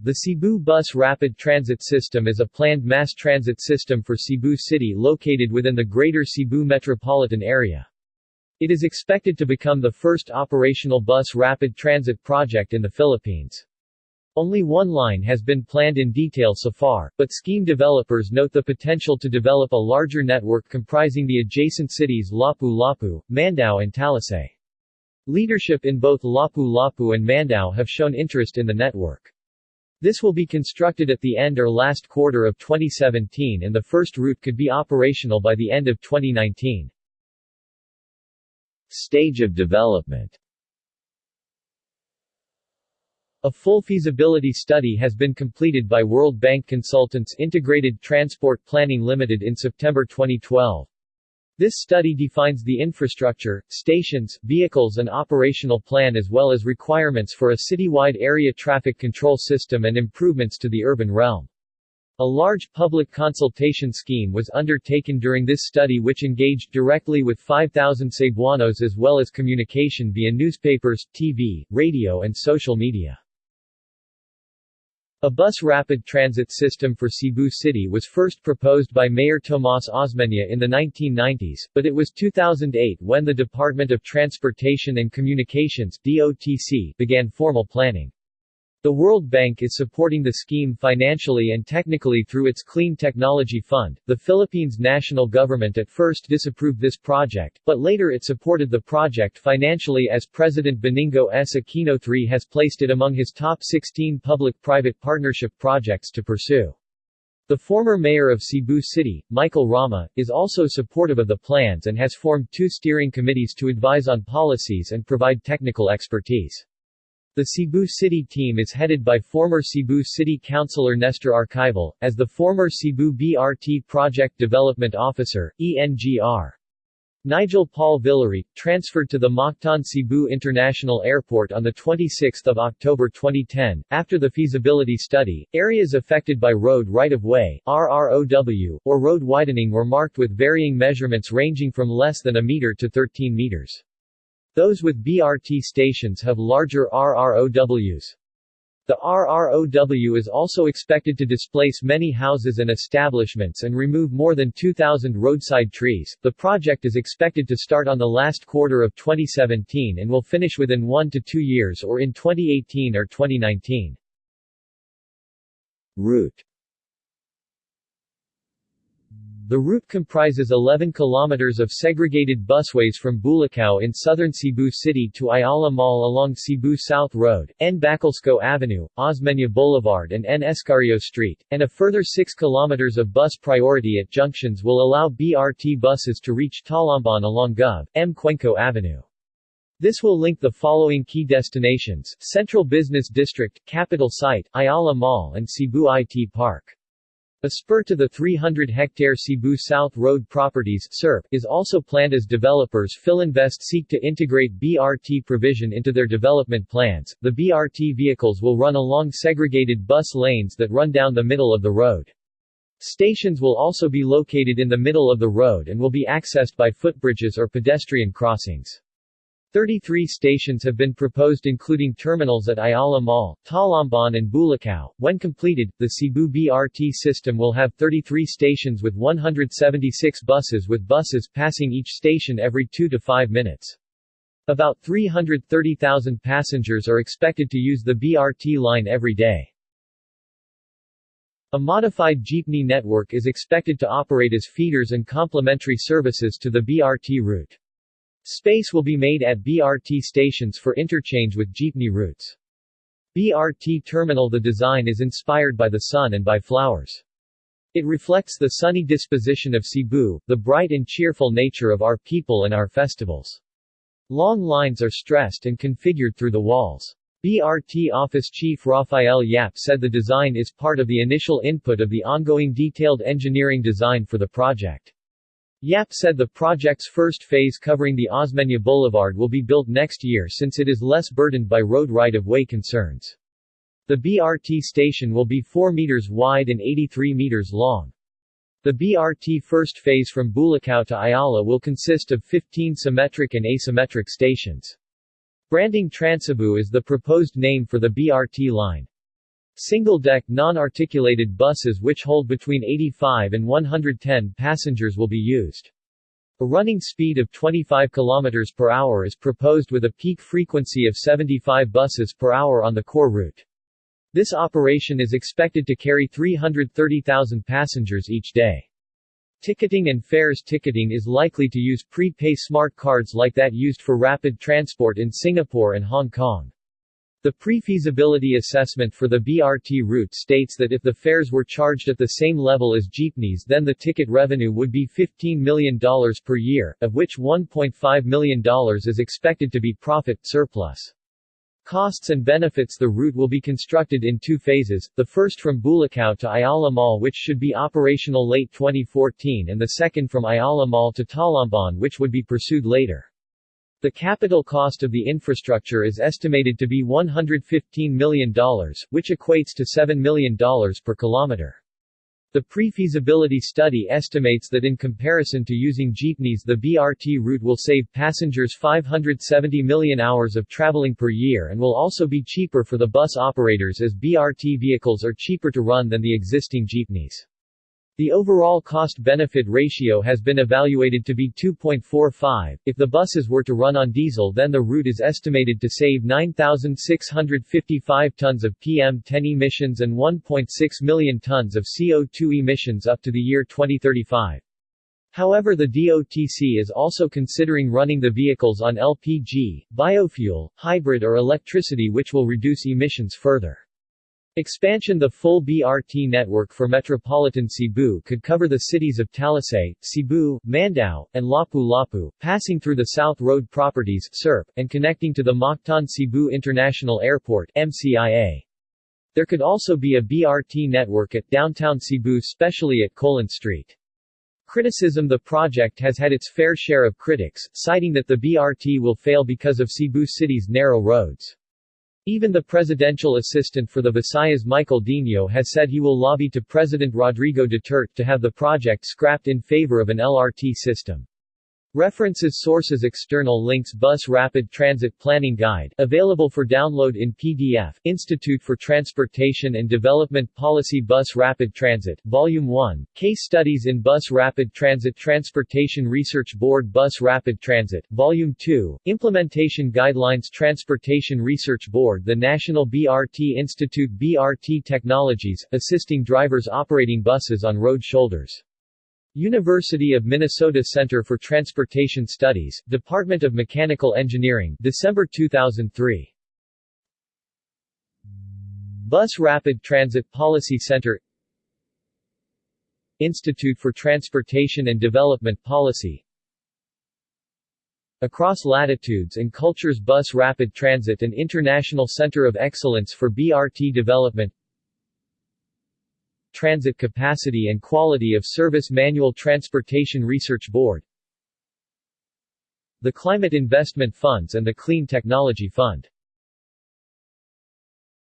The Cebu Bus Rapid Transit System is a planned mass transit system for Cebu City located within the Greater Cebu metropolitan area. It is expected to become the first operational bus rapid transit project in the Philippines. Only one line has been planned in detail so far, but scheme developers note the potential to develop a larger network comprising the adjacent cities Lapu-Lapu, Mandaue and Talisay. Leadership in both Lapu-Lapu and Mandaue have shown interest in the network. This will be constructed at the end or last quarter of 2017 and the first route could be operational by the end of 2019. Stage of development A full feasibility study has been completed by World Bank consultants Integrated Transport Planning Limited in September 2012. This study defines the infrastructure, stations, vehicles and operational plan as well as requirements for a citywide area traffic control system and improvements to the urban realm. A large public consultation scheme was undertaken during this study which engaged directly with 5,000 Cebuanos as well as communication via newspapers, TV, radio and social media. A bus rapid transit system for Cebu City was first proposed by Mayor Tomas Osmeña in the 1990s, but it was 2008 when the Department of Transportation and Communications DOTC began formal planning. The World Bank is supporting the scheme financially and technically through its Clean Technology Fund. The Philippines national government at first disapproved this project, but later it supported the project financially as President Benigno S. Aquino III has placed it among his top 16 public-private partnership projects to pursue. The former mayor of Cebu City, Michael Rama, is also supportive of the plans and has formed two steering committees to advise on policies and provide technical expertise. The Cebu City team is headed by former Cebu City Councilor Nestor Archival, as the former Cebu BRT Project Development Officer, ENGR. Nigel Paul Villary, transferred to the Mactan Cebu International Airport on 26 October 2010. After the feasibility study, areas affected by road right-of-way or road widening were marked with varying measurements ranging from less than a meter to 13 meters. Those with BRT stations have larger RROWs. The RROW is also expected to displace many houses and establishments and remove more than 2,000 roadside trees. The project is expected to start on the last quarter of 2017 and will finish within one to two years or in 2018 or 2019. Route the route comprises 11 kilometers of segregated busways from Bulacau in southern Cebu City to Ayala Mall along Cebu South Road, N. Bacalso Avenue, Osmeña Boulevard and N. Escario Street, and a further 6 kilometers of bus priority at junctions will allow BRT buses to reach Talamban along Gov. M. Cuenco Avenue. This will link the following key destinations, Central Business District, Capitol Site, Ayala Mall and Cebu IT Park. A spur to the 300-hectare Cebu South Road Properties SRP, is also planned as developers Philinvest seek to integrate BRT provision into their development plans. The BRT vehicles will run along segregated bus lanes that run down the middle of the road. Stations will also be located in the middle of the road and will be accessed by footbridges or pedestrian crossings. 33 stations have been proposed including terminals at Ayala Mall, Talamban and Bulacau. When completed, the Cebu BRT system will have 33 stations with 176 buses with buses passing each station every 2 to 5 minutes. About 330,000 passengers are expected to use the BRT line every day. A modified jeepney network is expected to operate as feeders and complementary services to the BRT route. Space will be made at BRT stations for interchange with jeepney routes. BRT terminal The design is inspired by the sun and by flowers. It reflects the sunny disposition of Cebu, the bright and cheerful nature of our people and our festivals. Long lines are stressed and configured through the walls. BRT Office Chief Rafael Yap said the design is part of the initial input of the ongoing detailed engineering design for the project. Yap said the project's first phase covering the Osmeña Boulevard will be built next year since it is less burdened by road right-of-way concerns. The BRT station will be 4 meters wide and 83 meters long. The BRT first phase from Bulacau to Ayala will consist of 15 symmetric and asymmetric stations. Branding Transcebu is the proposed name for the BRT line. Single-deck, non-articulated buses which hold between 85 and 110 passengers will be used. A running speed of 25 km per hour is proposed with a peak frequency of 75 buses per hour on the core route. This operation is expected to carry 330,000 passengers each day. Ticketing and fares Ticketing is likely to use pre-pay smart cards like that used for rapid transport in Singapore and Hong Kong. The pre-feasibility assessment for the BRT route states that if the fares were charged at the same level as jeepneys then the ticket revenue would be $15 million per year, of which $1.5 million is expected to be profit surplus. Costs and benefits The route will be constructed in two phases, the first from Bulacau to Ayala Mall which should be operational late 2014 and the second from Ayala Mall to Talamban which would be pursued later. The capital cost of the infrastructure is estimated to be $115 million, which equates to $7 million per kilometer. The pre-feasibility study estimates that in comparison to using jeepneys the BRT route will save passengers 570 million hours of traveling per year and will also be cheaper for the bus operators as BRT vehicles are cheaper to run than the existing jeepneys. The overall cost-benefit ratio has been evaluated to be 2.45. If the buses were to run on diesel then the route is estimated to save 9,655 tons of PM10 emissions and 1.6 million tons of CO2 emissions up to the year 2035. However the DOTC is also considering running the vehicles on LPG, biofuel, hybrid or electricity which will reduce emissions further. Expansion The full BRT network for metropolitan Cebu could cover the cities of Talisay, Cebu, Mandaue, and Lapu-Lapu, passing through the South Road properties SRP, and connecting to the Mactan Cebu International Airport MCIA. There could also be a BRT network at downtown Cebu specially at Colon Street. Criticism The project has had its fair share of critics, citing that the BRT will fail because of Cebu City's narrow roads. Even the presidential assistant for the Visayas Michael Dino has said he will lobby to President Rodrigo Duterte to have the project scrapped in favor of an LRT system. References Sources External links Bus Rapid Transit Planning Guide available for download in PDF Institute for Transportation and Development Policy Bus Rapid Transit Volume 1 Case Studies in Bus Rapid Transit Transportation Research Board Bus Rapid Transit Volume 2 Implementation Guidelines Transportation Research Board The National BRT Institute BRT Technologies assisting drivers operating buses on road shoulders University of Minnesota Center for Transportation Studies, Department of Mechanical Engineering, December 2003. Bus Rapid Transit Policy Center. Institute for Transportation and Development Policy. Across Latitudes and Cultures Bus Rapid Transit and International Center of Excellence for BRT Development Transit Capacity and Quality of Service Manual Transportation Research Board. The Climate Investment Funds and the Clean Technology Fund